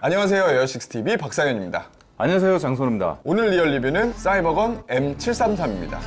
안녕하세요 에어식스TV 박상현입니다. 안녕하세요 장선우입니다. 오늘 real 리뷰는 사이버건 M733입니다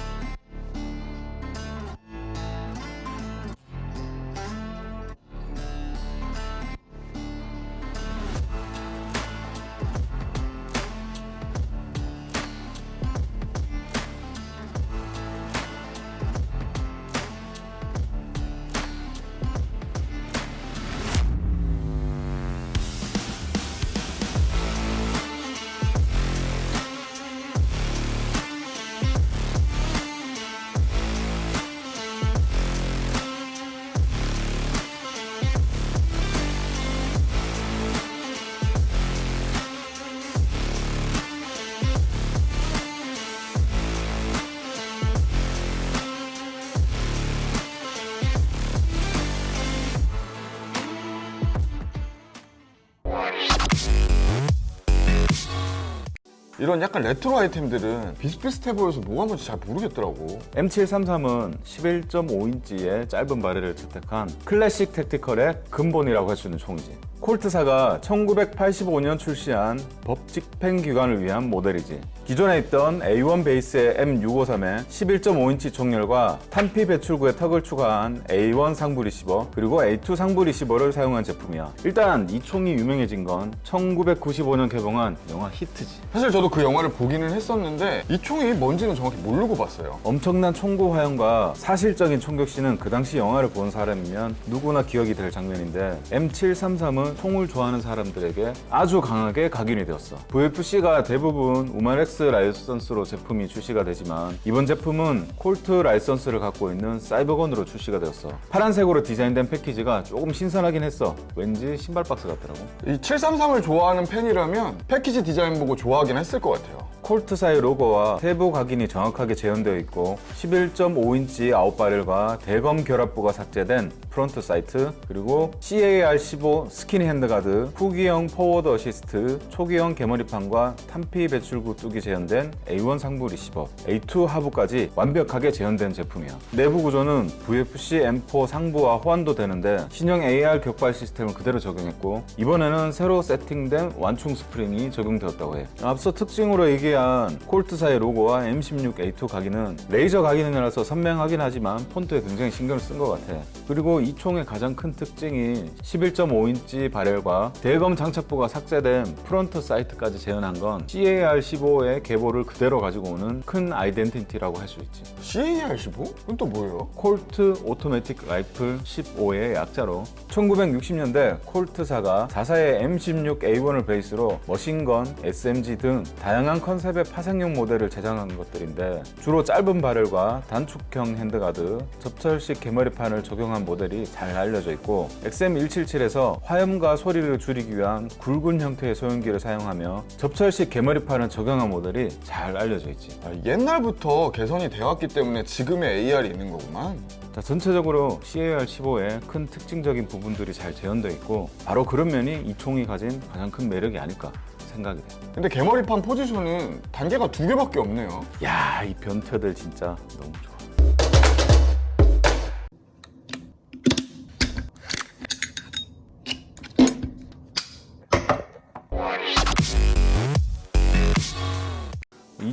이런 약간 레트로 아이템들은 비슷비슷해 보여서 뭐가 뭔지 잘 모르겠더라고. M733은 11.5인치의 짧은 barrel을 채택한 클래식 tactical의 근본이라고 할 수 있는 총이지. 콜트사가 1985년 출시한 법집행 기관을 위한 모델이지. 기존에 있던 A1 베이스의 M653에 11.5인치 총열과 탄피 배출구에 턱을 추가한 A1 상부 리시버 그리고 A2 하부 리시버를 사용한 제품이야. 일단 이 총이 유명해진 건 1995년 개봉한 영화 히트지. 사실 저도 그 영화를 보기는 했었는데 이 총이 뭔지는 정확히 모르고 봤어요. 엄청난 총구 화염과 사실적인 총격씬은 그 당시 영화를 본 사람이면 누구나 기억이 될 장면인데 M733은 총을 좋아하는 사람들에게 아주 강하게 각인이 되었어. VFC가 대부분 우마렉스 라이선스로 제품이 출시가 되지만 이번 제품은 콜트 라이선스를 갖고 있는 사이버건으로 출시가 되었어. 파란색으로 디자인된 패키지가 조금 신선하긴 했어. 왠지 신발 박스 같더라고. 이 733을 좋아하는 팬이라면 패키지 디자인 보고 좋아하긴 했을 것 같아요 콜트사의 로고와 세부 각인이 정확하게 재현되어 있고 11.5인치 out barrel과 대검 결합부가 삭제된 front sight 그리고 CAR15 skinny handguard 후기형 forward assist 초기형 개머리판과 탄피 배출구 턱이 재현된 A1 상부 리시버 A2 하부까지 완벽하게 재현된 제품이야. 내부 구조는 VFC M4 상부와 호환도 되는데 신형 AR 격발 시스템을 그대로 적용했고 이번에는 새로 세팅된 완충 스프링이 적용되었다고 해. 앞서 특징으로 얘기한 콜트사의 로고와 M16A2 각인은 레이저 각인이라서 선명하긴 하지만 폰트에 굉장히 신경을 쓴 것 같아 그리고 이 총의 가장 큰 특징이 11.5인치 barrel과 대검 장착부가 삭제된 front sight까지 재현한 건 CAR15의 계보를 그대로 가지고 오는 큰 identity라고 할 수 있지 CAR15? 그건 또 뭐예요? Colt automatic rifle 15의 약자로 1960년대 콜트사가 자사의 M16A1을 베이스로 machine gun, SMG 등 다양한 컨셉 의 파생형 모델을 제작한 것들인데 주로 짧은 barrel과 단축형 handguard, 접철식 개머리판을 적용한 모델이 잘 알려져 있고 XM177에서 화염과 소리를 줄이기 위한 굵은 형태의 소염기를 사용하며 접철식 개머리판을 적용한 모델이 잘 알려져 있지. 아, 옛날부터 개선이 되었기 때문에 지금의 AR이 있는 거구만. 자, 전체적으로 CAR15의 큰 특징적인 부분들이 잘 재현되어 있고 바로 그런 면이 이 총이 가진 가장 큰 매력이 아닐까 생각이 돼. 근데 개머리판 포지션은 단계가 두 개밖에 없네요 야, 이 변태들 진짜 너무 좋아.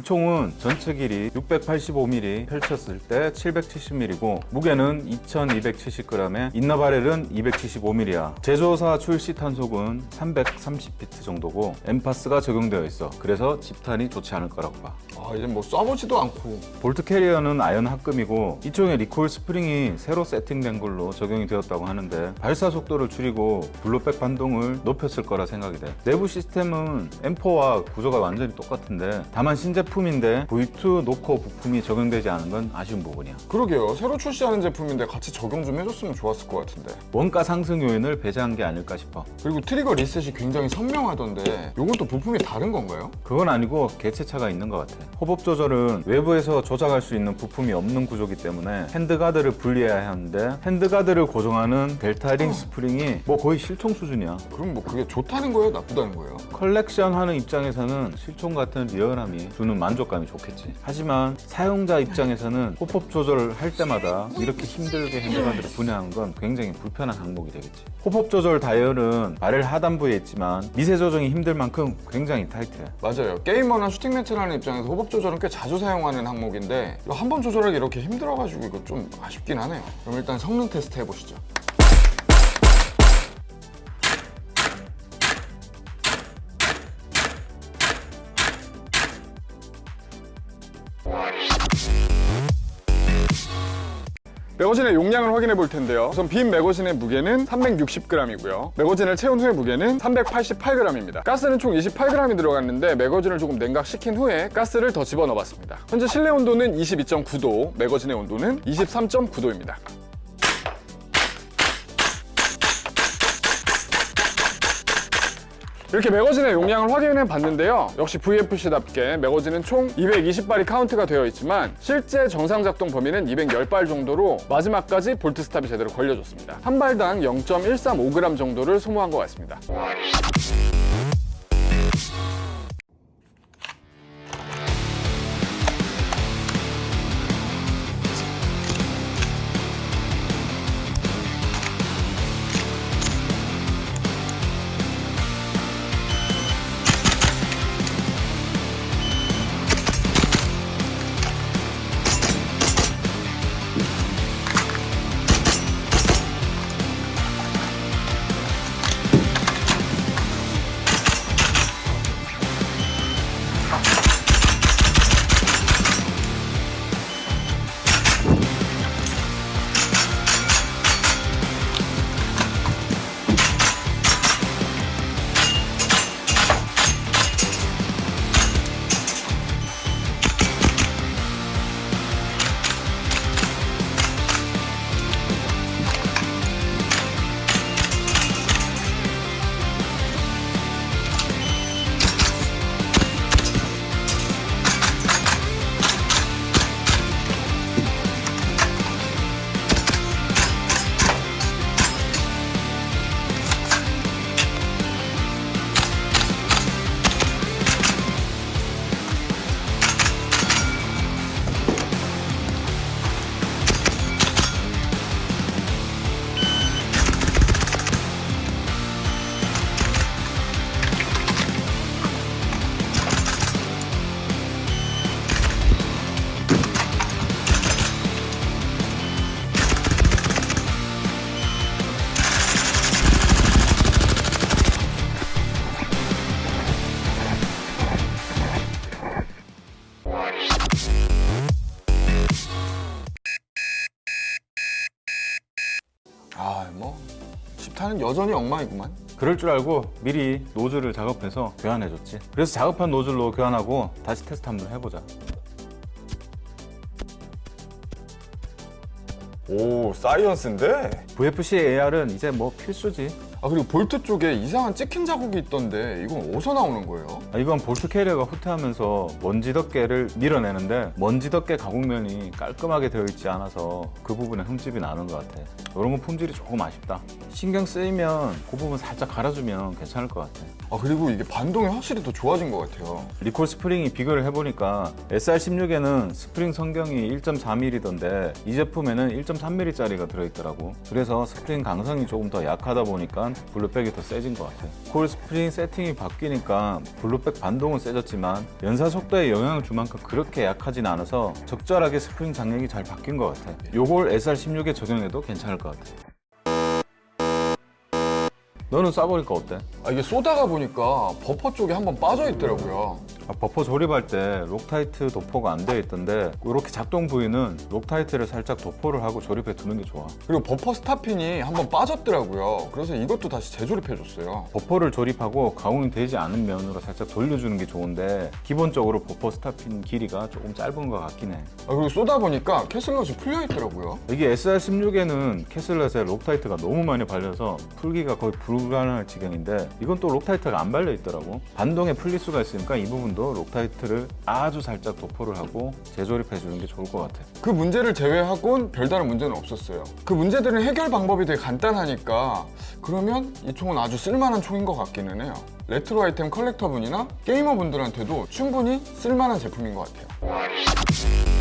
이 총은 전체 길이 685mm 펼쳤을 때 770mm고 무게는 2270g에 inner barrel은 275mm야. 제조사 출시 탄속은 330피트 정도고 NPAS가 적용되어 있어. 그래서 집탄이 좋지 않을 거라고 봐. 아 이제 뭐 쏴보지도 않고. bolt carrier는 아연 합금이고 이쪽에 recoil spring이 새로 세팅된 걸로 적용이 되었다고 하는데 발사 속도를 줄이고 blowback 반동을 높였을 거라 생각이 돼. 내부 시스템은 M4와 구조가 완전히 똑같은데 다만 신제품 인데 V2 knocker 부품이 적용되지 않은 건 아쉬운 부분이야. 그러게요. 새로 출시하는 제품인데 같이 적용 좀 해줬으면 좋았을 것 같은데. 원가 상승 요인을 배제한 게 아닐까 싶어. 그리고 trigger reset이 굉장히 선명하던데 또 부품이 다른 건가요? 그건 아니고 개체차가 있는 것 같아. hop-up 조절은 외부에서 조작할 수 있는 부품이 없는 구조기 때문에 handguard를 분리해야 하는데 handguard를 고정하는 delta ring 스프링이 뭐 거의 실총 수준이야. 그럼 뭐 그게 좋다는 거예요? 나쁘다는 거예요? 컬렉션 하는 입장에서는 실총 같은 리얼함이 주는 만족감이 좋겠지. 하지만 사용자 입장에서는 hop-up 조절을 할 때마다 이렇게 힘들게 handguard를 분해하는 건 굉장히 불편한 항목이 되겠지. hop-up 조절 다이얼은 바렐 하단부에 있지만 미세 조정이 힘들 만큼 굉장히 타이트해. 맞아요. 게이머나 슈팅 하는 입장에서 호법 조절은 꽤 자주 사용하는 항목인데 이거 한번 조절하기 이렇게 힘들어가지고 이거 좀 아쉽긴 하네요. 그럼 일단 성능 테스트 해보시죠. 매거진의 용량을 확인해 볼 텐데요. 우선 빈 매거진의 무게는 360g이고요. 매거진을 채운 후의 무게는 388g입니다. 가스는 총 28g이 들어갔는데 매거진을 조금 냉각시킨 후에 가스를 더 집어넣어 봤습니다. 현재 실내 온도는 22.9도, 매거진의 온도는 23.9도입니다. 이렇게 매거진의 용량을 확인해 봤는데요. 역시 VFC답게 매거진은 총 220발이 카운트가 되어 있지만 실제 정상 작동 범위는 210발 정도로 마지막까지 bolt stop이 제대로 걸려줬습니다. 한 발당 0.135g 정도를 소모한 것 같습니다. 10타는 여전히 엉망이구만. 그럴 줄 알고 미리 노즐을 작업해서 교환해줬지. 그래서 작업한 노즐로 교환하고 다시 테스트 한번 해보자. 오, science인데? VFC AR은 이제 뭐 필수지. 아, 그리고 볼트 쪽에 이상한 찍힌 자국이 있던데 이건 어디서 나오는 거예요? 아, 이건 bolt carrier가 후퇴하면서 먼지 덮개를 밀어내는데 먼지 덮개 가공면이 깔끔하게 되어 있지 않아서 그 부분에 흠집이 나는 것 같아. 이런 건 품질이 조금 아쉽다. 신경 쓰이면 그 부분 살짝 갈아주면 괜찮을 것 같아. 아, 그리고 이게 반동이 확실히 더 좋아진 것 같아요. recoil 스프링이 비교를 해보니까 SR16에는 스프링 선경이 1.4mm던데 이 제품에는 1.3mm짜리가 들어있더라고. 그래서 스프링 강성이 조금 더 약하다 보니까 blowback이 더 세진 것 같아. recoil 스프링 세팅이 바뀌니까 blowback 반동은 세졌지만 연사 속도에 영향을 줄 만큼 그렇게 약하진 않아서 적절하게 스프링 장력이 잘 바뀐 것 같아. 요걸 SR16에 적용해도 괜찮을 것 같아. 너는 쏴보니까 어때? 아, 이게 쏘다가 보니까 버퍼 쪽에 한번 빠져 있더라고요. 아, 버퍼 조립할 때 Loctite 도포가 안 되어 있던데 이렇게 작동 부위는 Loctite를 살짝 도포를 하고 조립해 두는 게 좋아 그리고 버퍼 스톱핀이 한번 빠졌더라고요. 그래서 이것도 다시 재조립해 줬어요. 버퍼를 조립하고 가공이 되지 않은 면으로 살짝 돌려주는 게 좋은데 기본적으로 버퍼 스톱핀 길이가 조금 짧은 것 같긴 해 아, 그리고 쏘다 보니까 캐슬럿이 풀려 있더라고요. 이게 SR16에는 캐슬렛에 Loctite가 너무 많이 발려서 풀기가 거의 불가능할 지경인데 이건 또 Loctite가 안 발려 있더라고. 반동에 풀릴 수가 있으니까 이 부분도 Loctite를 아주 살짝 도포를 하고 재조립해 주는 게 좋을 것 같아. 그 문제를 제외하곤 별다른 문제는 없었어요. 그 문제들은 해결 방법이 되게 간단하니까 그러면 이 총은 아주 쓸만한 총인 것 같기는 해요. 레트로 아이템 컬렉터분이나 게이머분들한테도 충분히 쓸만한 제품인 것 같아요.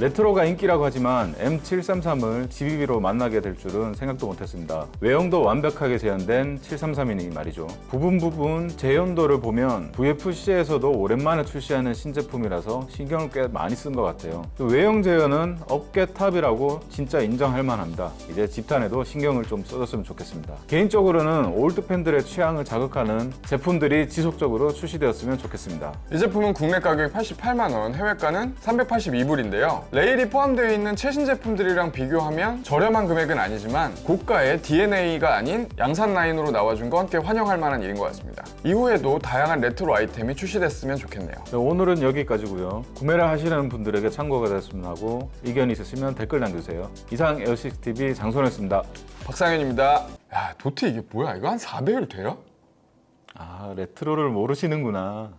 레트로가 인기라고 하지만 M733을 GBB로 만나게 될 줄은 생각도 못했습니다. 외형도 완벽하게 재현된 733이니 말이죠. 부분 부분 재현도를 보면 VFC에서도 오랜만에 출시하는 신제품이라서 신경을 꽤 많이 쓴 것 같아요. 또 외형 재현은 업계 탑이라고 진짜 인정할 만합니다. 이제 집탄에도 신경을 좀 써줬으면 좋겠습니다. 개인적으로는 올드 팬들의 취향을 자극하는 제품들이 지속적으로 출시되었으면 좋겠습니다. 이 제품은 국내 가격이 88만 원, 해외가는 382불인데요. 레일이 포함되어 있는 최신 제품들이랑 비교하면 저렴한 금액은 아니지만 고가의 DNA가 아닌 양산 라인으로 나와준 건 꽤 환영할 만한 일인 것 같습니다. 이후에도 다양한 레트로 아이템이 출시됐으면 좋겠네요. 네, 오늘은 여기까지고요. 구매를 하시는 분들에게 참고가 됐으면 하고 의견이 있으시면 댓글 남겨주세요. 이상 에어식스TV 장소였습니다. 박상현입니다. 야, 도트 이게 뭐야? 이거 한 4배율 돼요? 아 레트로를 모르시는구나.